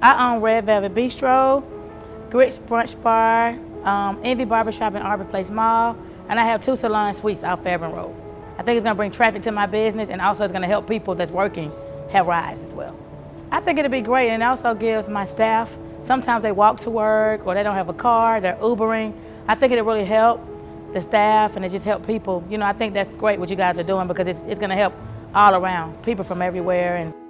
I own Red Velvet Bistro, Grits Brunch Bar, um, Envy Barbershop in Arbor Place Mall, and I have two salon suites out Fairburn Road. I think it's gonna bring traffic to my business and also it's gonna help people that's working have rides as well. I think it'll be great and it also gives my staff, sometimes they walk to work or they don't have a car, they're Ubering. I think it'll really help the staff and it just help people. You know, I think that's great what you guys are doing because it's, it's gonna help all around, people from everywhere. and.